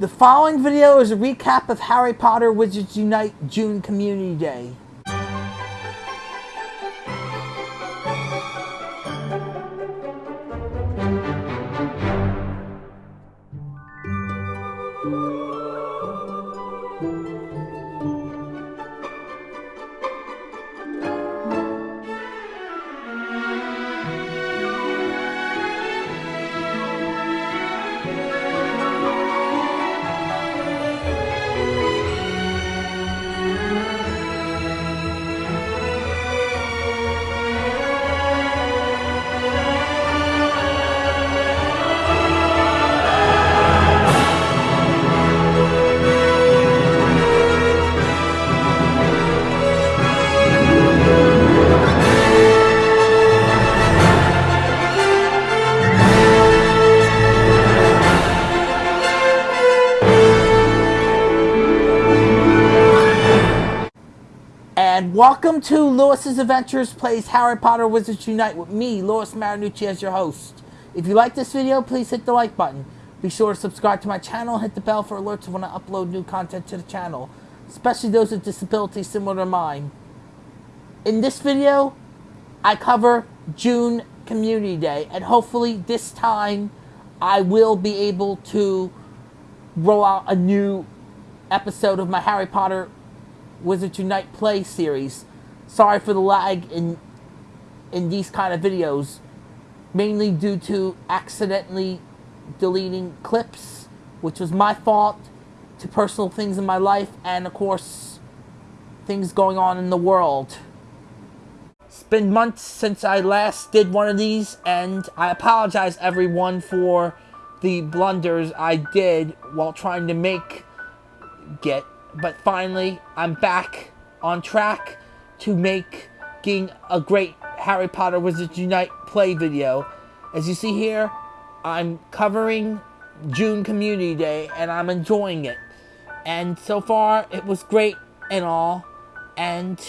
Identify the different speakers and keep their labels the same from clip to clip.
Speaker 1: The following video is a recap of Harry Potter Wizards Unite June Community Day. Welcome to Lewis's Adventures Plays Harry Potter Wizards Unite with me, Lewis Marinucci, as your host. If you like this video, please hit the like button. Be sure to subscribe to my channel hit the bell for alerts when I upload new content to the channel, especially those with disabilities similar to mine. In this video, I cover June Community Day, and hopefully this time I will be able to roll out a new episode of my Harry Potter Wizards Unite Play series. Sorry for the lag in in these kind of videos, mainly due to accidentally deleting clips, which was my fault, to personal things in my life, and of course, things going on in the world. It's been months since I last did one of these, and I apologize everyone for the blunders I did while trying to make Get but finally I'm back on track to making a great Harry Potter Wizards Unite play video. As you see here, I'm covering June Community Day and I'm enjoying it. And so far, it was great and all. And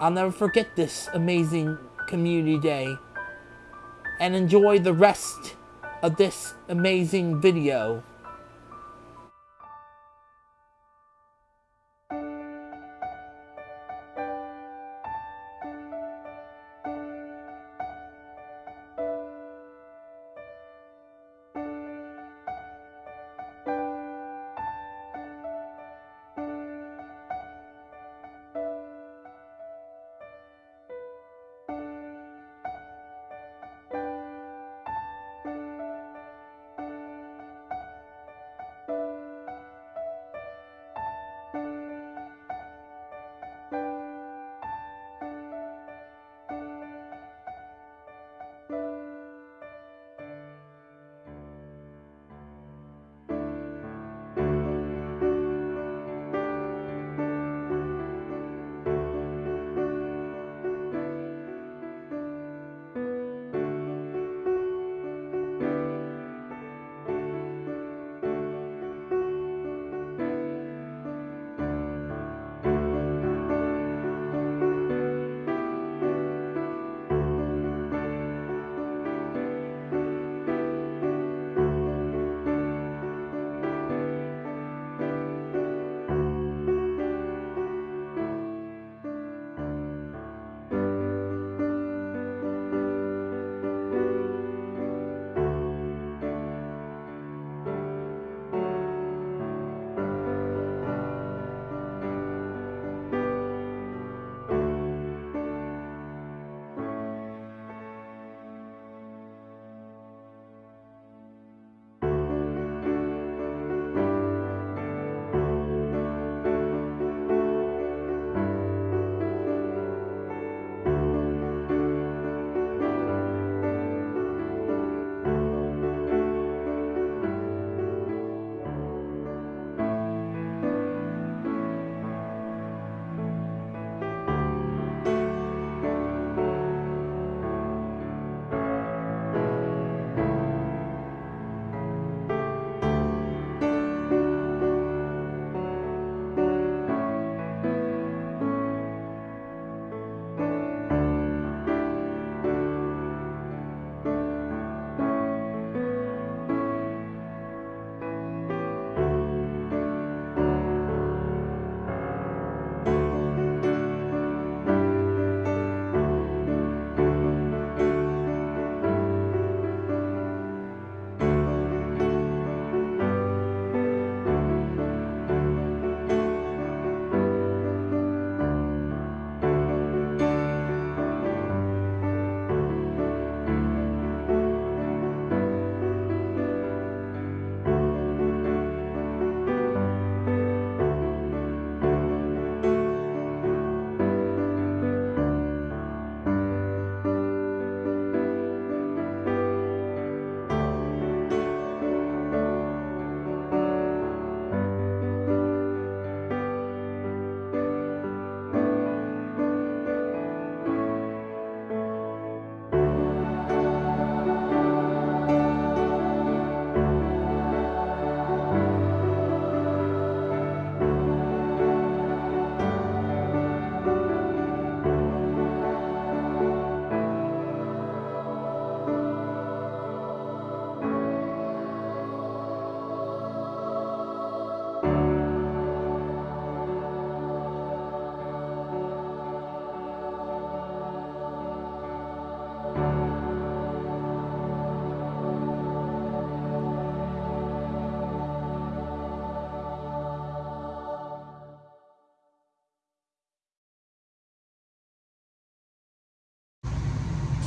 Speaker 1: I'll never forget this amazing Community Day. And enjoy the rest of this amazing video.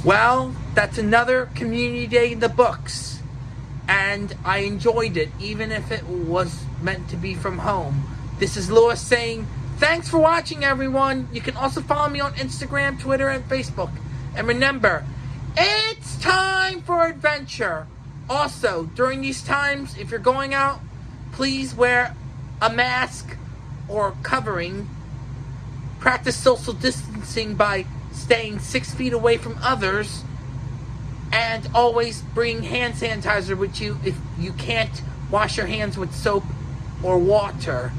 Speaker 1: Well, that's another community day in the books. And I enjoyed it, even if it was meant to be from home. This is Lewis saying, thanks for watching, everyone. You can also follow me on Instagram, Twitter, and Facebook. And remember, it's time for adventure. Also, during these times, if you're going out, please wear a mask or covering. Practice social distancing by staying six feet away from others, and always bring hand sanitizer with you if you can't wash your hands with soap or water.